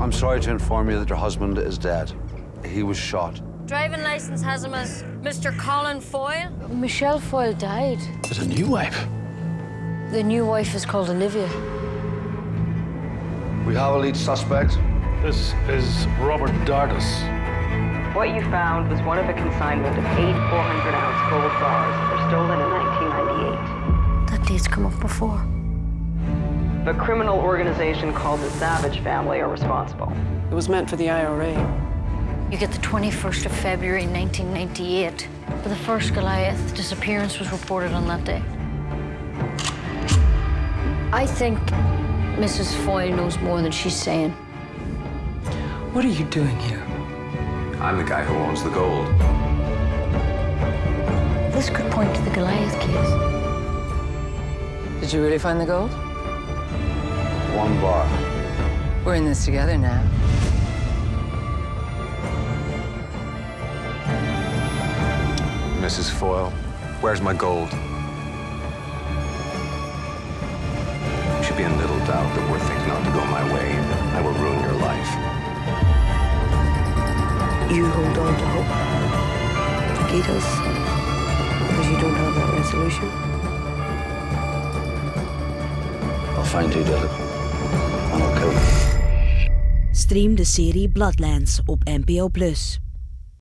I'm sorry to inform you that your husband is dead. He was shot. Driving license has him as Mr. Colin Foyle. Michelle Foyle died. There's a new wife. The new wife is called Olivia. We have a lead suspect. This is Robert Dardis. What you found was one of a consignment of eight 400-ounce gold bars that were stolen in 1998. That date's come up before. A criminal organization called the Savage Family are responsible. It was meant for the IRA. You get the 21st of February 1998. But the first Goliath disappearance was reported on that day. I think Mrs. Foyle knows more than she's saying. What are you doing here? I'm the guy who owns the gold. This could point to the Goliath case. Did you really find the gold? One bar. We're in this together now. Mrs. Foyle, where's my gold? You should be in little doubt that were things not to go my way, I will ruin your life. You hold on to hope. He does. Because you don't have that resolution. I'll find who did Stream de serie Bloodlands op NPO+.